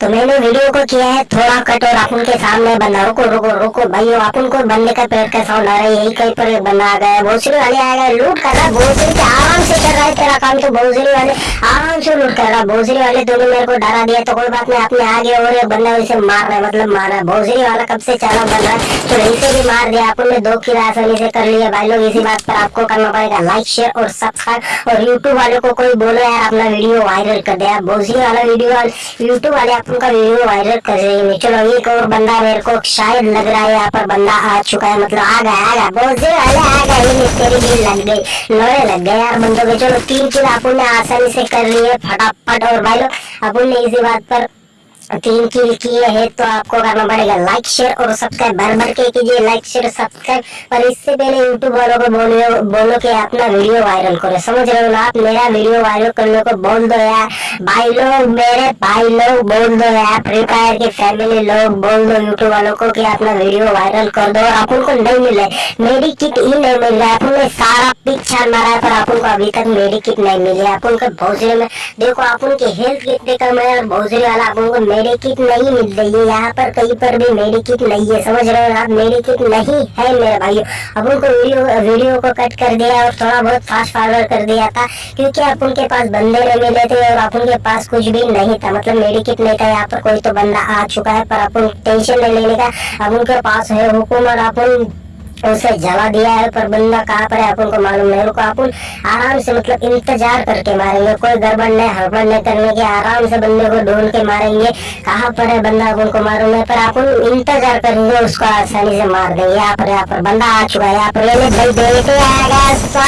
तो मैंने वीडियो को किया है, थोड़ा कट और अपन के सामने बंदा, रुको रुको रुको भाइयों अपन को बंदे का पेट का साउंड आ रहा है, यही कहीं पर बंदा आ गया भोसरी वाले आ गए लूट कर रहा भोसरी के आराम से कर रहा है तेरा काम तो भोसरी वाले आराम से लूट कर रहा भोसरी वाले दोनों मेरे को डरा दिया तो कोई बात नहीं अपने आगे और बंदा वैसे मार रहा है मतलब मार रहा है भोसरी वाला कब से चाला बन रहा है तो यहीं से भी मार दिया अपन ने दो किला आसानी से कर लिया भाई लोग, इसी बात पर आपको करना पड़ेगा लाइक शेयर और सब्सक्राइब और यूट्यूब वाले को कोई बोलो, यार, अपना वीडियो वायरल कर दिया भोसरी वाला वीडियो यूट्यूब वाले अपन का वीडियो वायरल कर रही है चलो एक और बंदा मेरे को शायद लग रहा है यहाँ पर बंदा आ चुका है। मतलब आ गया आ गया। बहुत देर अरे आ गया। ये तेरी लग गई। लोहे लग गए यार बंदों के। चलो तीन चीज़ अपन ने आसानी से कर ली है, फटाफट। और भाई लोग अपन ने इसी बात पर तीन किल किए हैं तो आपको करना पड़ेगा लाइक शेयर और सब्सक्राइब भर भर के कीजिए लाइक शेयर सब्सक्राइब पर इससे पहले यूट्यूब वालों को बोलो बोलो कि अपना वीडियो वायरल करो। समझ रहे हो ना आप? मेरा वीडियो वायरल करने को बोल दो यार। भाई लोग, मेरे भाई लोग बोल दो यार। फ्री फायर के फैमिली लोग बोल दो यूट्यूब वालों को कि अपना वीडियो वायरल कर दो। और अपन को नहीं मिले मेरी किट ही नहीं मिल रहा है। सारा पिक्चर मारा है, पर अपन को अभी तक मेरी किट नहीं मिली है। अपन को भोजरे में, देखो आप उनकी हेल्थ कितने कम है और भोजरे वाला अपन को मेरी किट नहीं मिल रही है। यहाँ पर कहीं पर भी मेरी किट नहीं है। समझ रहे हो आप? मेरी किट नहीं है मेरे भाइयों। अब उनको वीडियो वीडियो को कट कर दिया और थोड़ा बहुत फास्ट फॉरवर्ड कर दिया था, क्योंकि आप उनके पास बंदे नहीं मिले थे और आप उनके पास कुछ भी नहीं था। मतलब मेरी किट नहीं था, यहाँ पर कोई तो बंदा आ चुका है, पर अपन टेंशन नहीं लेने का। अब उनके पास है हुकूमत अपन उसे जला दिया है, पर बंदा कहाँ पर है, अपन को मालूम नहीं। रुको, अपन आराम से मतलब इंतज़ार करके मारेंगे। कोई गड़बड़ नहीं, हड़बड़ नहीं करने के, आराम से बंदे को ढूंढ के मारेंगे। कहाँ पर है बंदा, अपन को मालूम है पर अपन इंतज़ार करेंगे उसको आसानी से मार देंगे। यहाँ पर यहाँ पर, बंदा आ चुका है, यहाँ पर।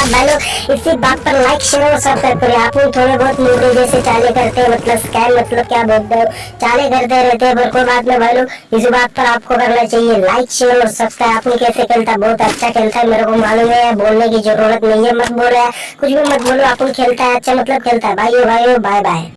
आएगा इसी बात पर लाइक शेयर और सब्सक्राइब करिए अपन थोड़े बहुत मुद्दे जैसे चाले करते हैं मतलब स्कैम मतलब क्या बोलते हो? चाले करते रहते हैं, पर कोई बात नहीं भाई इसी बात पर आपको करना चाहिए लाइक शेयर और सब्सक्राइब अपन कैसे खेलता बहुत अच्छा खेलता है, मेरे को मालूम है, बोलने की ज़रूरत नहीं है, मत बोल बोलो कुछ भी मत बोलो, अपन खेलता है अच्छा मतलब खेलता है। भाई भाई बाय बाय